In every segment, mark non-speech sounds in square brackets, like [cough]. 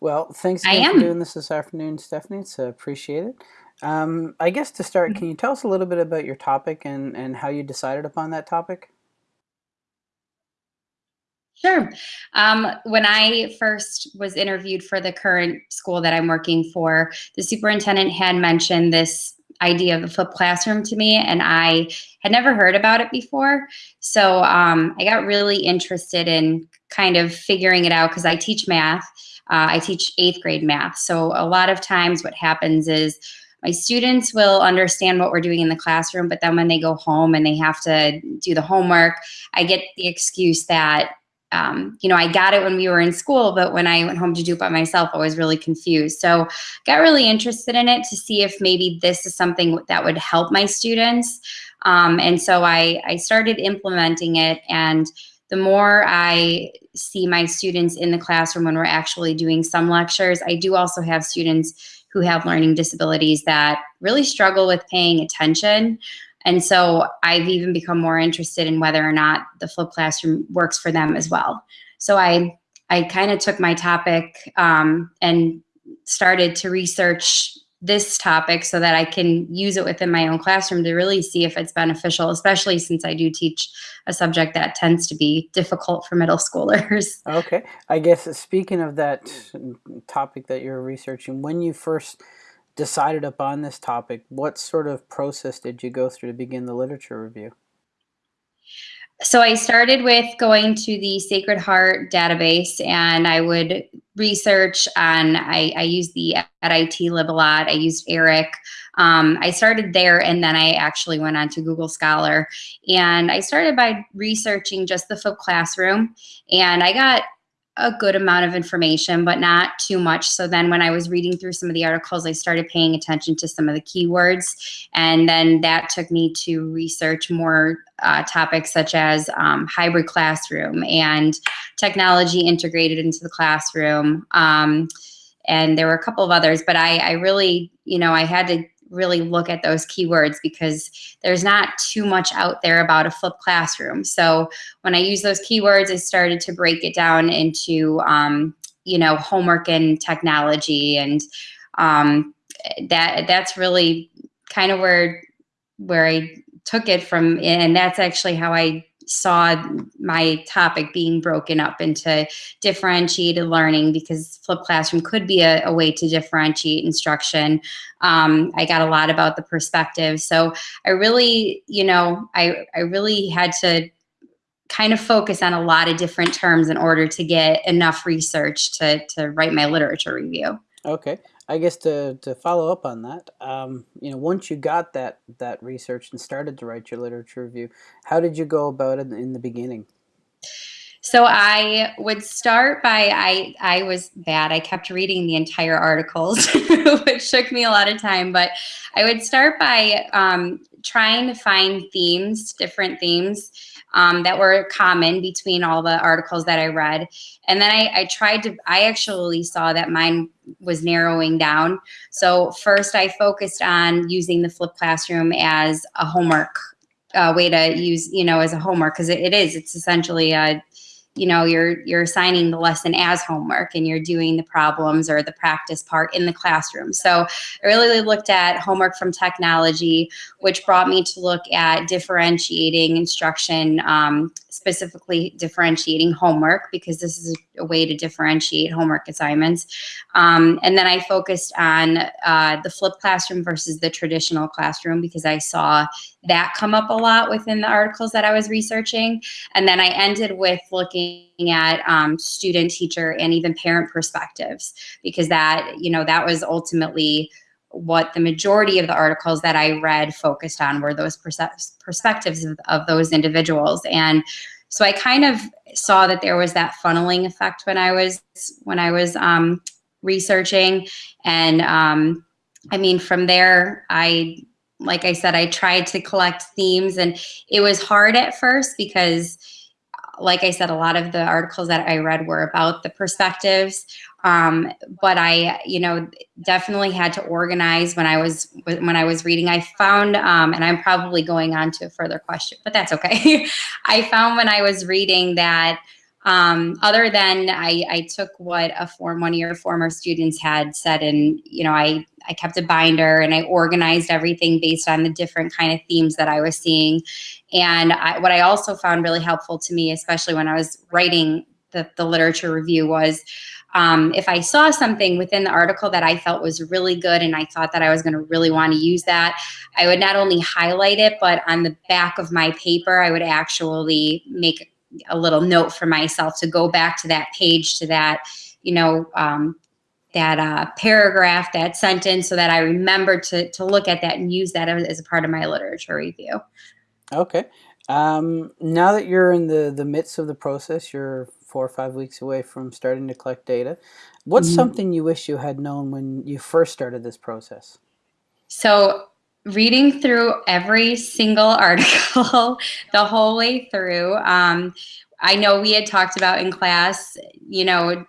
Well, thanks I again for doing this this afternoon, Stephanie. It's uh, appreciate it. Um, I guess to start, can you tell us a little bit about your topic and, and how you decided upon that topic? Sure. Um, when I first was interviewed for the current school that I'm working for, the superintendent had mentioned this idea of the flipped classroom to me, and I had never heard about it before. So um, I got really interested in kind of figuring it out because I teach math. Uh, I teach eighth grade math. So a lot of times what happens is my students will understand what we're doing in the classroom, but then when they go home and they have to do the homework, I get the excuse that um, you know, I got it when we were in school, but when I went home to do it by myself, I was really confused. So got really interested in it to see if maybe this is something that would help my students. Um, and so I, I started implementing it and the more I see my students in the classroom when we're actually doing some lectures, I do also have students who have learning disabilities that really struggle with paying attention. And so I've even become more interested in whether or not the flipped classroom works for them as well. So I, I kind of took my topic um, and started to research this topic so that I can use it within my own classroom to really see if it's beneficial, especially since I do teach a subject that tends to be difficult for middle [laughs] schoolers. Okay. I guess uh, speaking of that topic that you're researching, when you first decided upon this topic, what sort of process did you go through to begin the literature review? So I started with going to the Sacred Heart database and I would research on, I, I used the at IT Lib a lot, I used ERIC. Um, I started there and then I actually went on to Google Scholar and I started by researching just the flipped classroom and I got a good amount of information, but not too much. So then when I was reading through some of the articles, I started paying attention to some of the keywords. And then that took me to research more uh, topics such as um, hybrid classroom and technology integrated into the classroom. Um, and there were a couple of others, but I, I really, you know, I had to really look at those keywords because there's not too much out there about a flipped classroom. So when I use those keywords, I started to break it down into, um, you know, homework and technology. And um, that that's really kind of where, where I took it from. And that's actually how I saw my topic being broken up into differentiated learning because flipped classroom could be a, a way to differentiate instruction. Um, I got a lot about the perspective. So I really, you know, I, I really had to kind of focus on a lot of different terms in order to get enough research to, to write my literature review. Okay. I guess to, to follow up on that, um, you know, once you got that that research and started to write your literature review, how did you go about it in the beginning? So I would start by I I was bad. I kept reading the entire articles, [laughs] which took me a lot of time. But I would start by um, trying to find themes, different themes um, that were common between all the articles that I read. And then I, I tried to, I actually saw that mine was narrowing down. So first I focused on using the flipped classroom as a homework uh, way to use, you know, as a homework because it, it is, it's essentially a, you know, you're you're assigning the lesson as homework and you're doing the problems or the practice part in the classroom. So I really looked at homework from technology, which brought me to look at differentiating instruction, um, specifically differentiating homework because this is a way to differentiate homework assignments. Um, and then I focused on uh, the flipped classroom versus the traditional classroom because I saw that come up a lot within the articles that I was researching. And then I ended with looking at um, student, teacher, and even parent perspectives because that, you know, that was ultimately what the majority of the articles that I read focused on were those perspectives of, of those individuals. And so I kind of saw that there was that funneling effect when I was when I was um, researching. And um, I mean, from there, I like I said, I tried to collect themes and it was hard at first because like I said, a lot of the articles that I read were about the perspectives. Um, but I, you know, definitely had to organize when I was when I was reading. I found, um, and I'm probably going on to a further question, but that's okay. [laughs] I found when I was reading that um, other than I, I took what a form one of your former students had said and you know I, I kept a binder and I organized everything based on the different kind of themes that I was seeing and I, what I also found really helpful to me especially when I was writing the, the literature review was um, if I saw something within the article that I felt was really good and I thought that I was going to really want to use that, I would not only highlight it, but on the back of my paper, I would actually make a little note for myself to go back to that page to that you know um, that uh, paragraph that sentence so that i remember to, to look at that and use that as a part of my literature review. Okay. Um, now that you're in the the midst of the process you're four or five weeks away from starting to collect data what's mm -hmm. something you wish you had known when you first started this process so reading through every single [laughs] article the whole way through. Um, I know we had talked about in class, you know,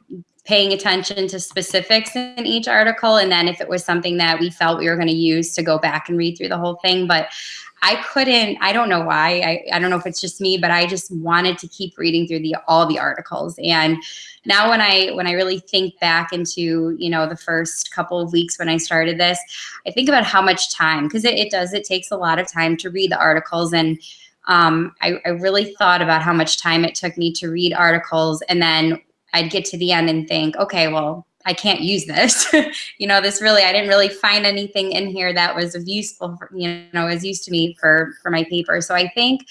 paying attention to specifics in each article. And then if it was something that we felt we were going to use to go back and read through the whole thing. But I couldn't, I don't know why. I, I don't know if it's just me, but I just wanted to keep reading through the all the articles. And now when I when I really think back into, you know, the first couple of weeks when I started this, I think about how much time, because it, it does, it takes a lot of time to read the articles. And um, I, I really thought about how much time it took me to read articles and then I'd get to the end and think, okay, well, I can't use this. [laughs] you know, this really, I didn't really find anything in here that was of useful, for, you know, as used to me for, for my paper. So I think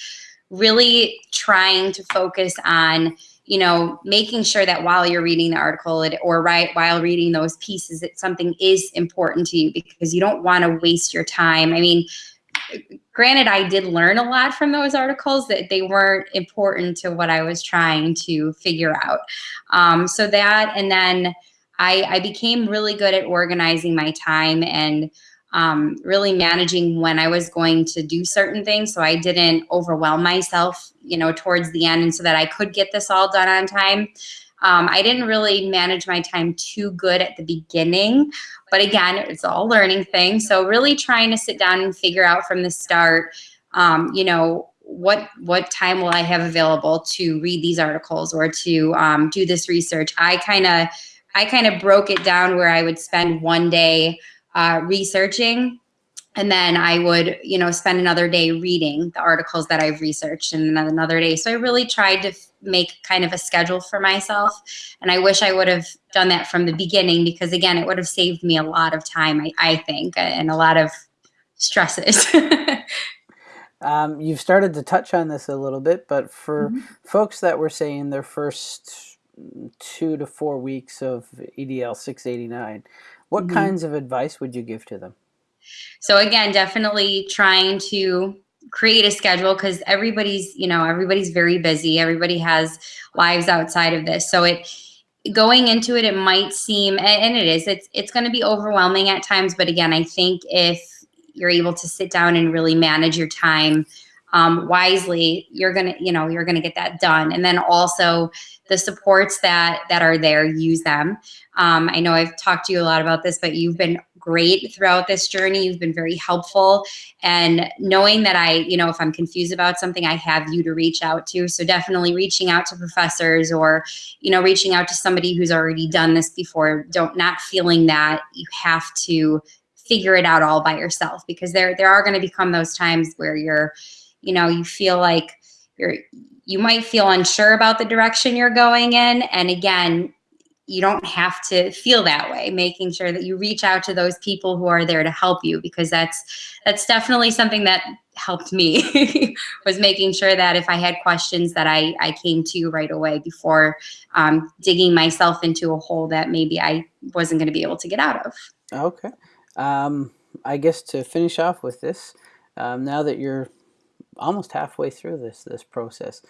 really trying to focus on, you know, making sure that while you're reading the article or right while reading those pieces, that something is important to you because you don't want to waste your time. I mean, granted, I did learn a lot from those articles that they weren't important to what I was trying to figure out. Um, so that, and then, I, I became really good at organizing my time and um, really managing when I was going to do certain things so I didn't overwhelm myself, you know, towards the end and so that I could get this all done on time. Um, I didn't really manage my time too good at the beginning, but again, it's all learning thing. So really trying to sit down and figure out from the start, um, you know, what what time will I have available to read these articles or to um, do this research? I kind of I kind of broke it down where I would spend one day uh, researching and then I would, you know, spend another day reading the articles that I've researched and another day. So I really tried to make kind of a schedule for myself. And I wish I would have done that from the beginning because again, it would have saved me a lot of time, I, I think, and a lot of stresses. [laughs] um, you've started to touch on this a little bit, but for mm -hmm. folks that were saying their first two to four weeks of EDL 689, what mm-hmm. kinds of advice would you give to them? So again, definitely trying to create a schedule because everybody's, you know, everybody's very busy. Everybody has lives outside of this. So it going into it, it might seem, and it is, it's, it's going to be overwhelming at times. But again, I think if you're able to sit down and really manage your time um, wisely, you're gonna, you know, you're gonna get that done. And then also the supports that that are there, use them. Um, I know I've talked to you a lot about this, but you've been great throughout this journey. You've been very helpful. And knowing that I, you know, if I'm confused about something, I have you to reach out to. So definitely reaching out to professors or, you know, reaching out to somebody who's already done this before. Don't not feeling that you have to figure it out all by yourself because there there are going to become those times where you're you know, you feel like you're, you might feel unsure about the direction you're going in. And again, you don't have to feel that way making sure that you reach out to those people who are there to help you because that's that's definitely something that helped me [laughs] was making sure that if i had questions that i i came to you right away before um, digging myself into a hole that maybe i wasn't going to be able to get out of okay um, i guess to finish off with this um, now that you're almost halfway through this this process.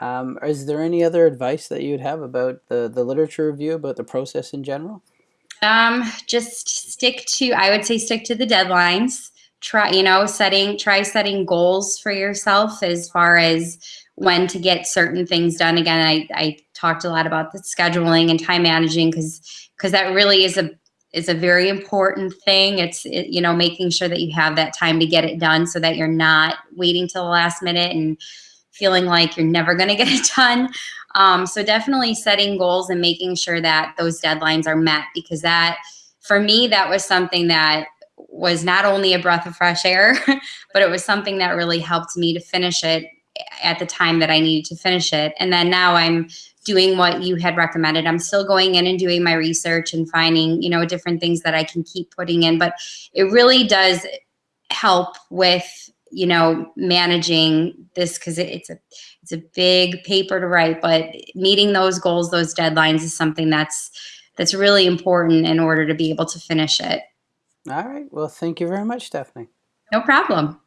Um, is there any other advice that you'd have about the, the literature review, about the process in general? Um, just stick to, I would say stick to the deadlines. Try, you know, setting, try setting goals for yourself as far as when to get certain things done. Again, I, I talked a lot about the scheduling and time managing because because that really is a is a very important thing. It's, it, you know, making sure that you have that time to get it done so that you're not waiting till the last minute and feeling like you're never going to get it done. Um, so definitely setting goals and making sure that those deadlines are met because that, for me, that was something that was not only a breath of fresh air, [laughs] but it was something that really helped me to finish it at the time that I needed to finish it. And then now I'm doing what you had recommended. I'm still going in and doing my research and finding, you know, different things that I can keep putting in, but it really does help with, you know, managing this because it, it's a it's a big paper to write, but meeting those goals, those deadlines is something that's that's really important in order to be able to finish it. All right. Well, thank you very much, Stephanie. No problem.